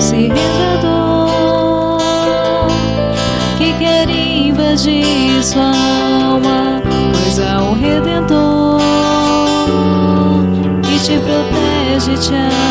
um redentor que quer invadir sua alma, pois é há um redentor que te protege, te ama.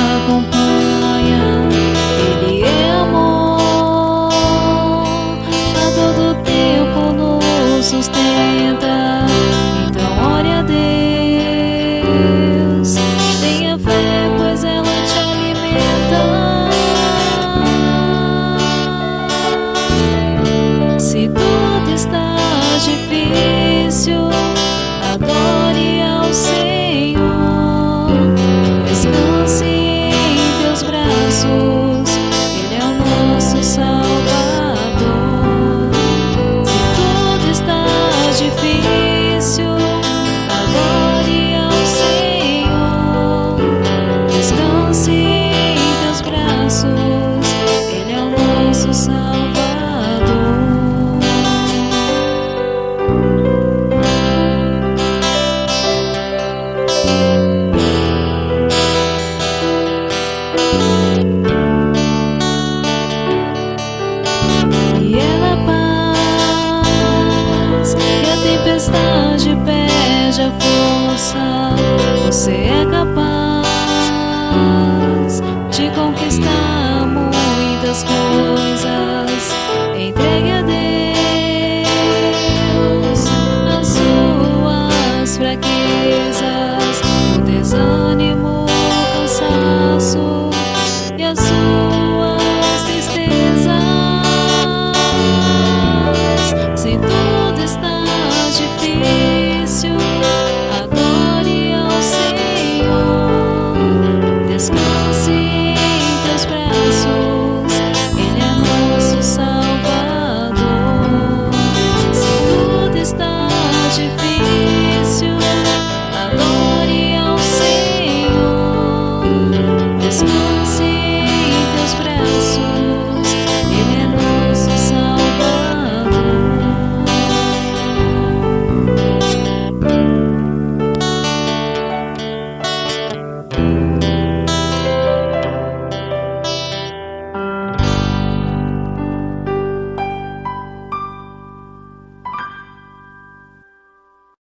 Nosso Salvador. Se tudo está difícil, adore ao Senhor. Descanse Você é capaz.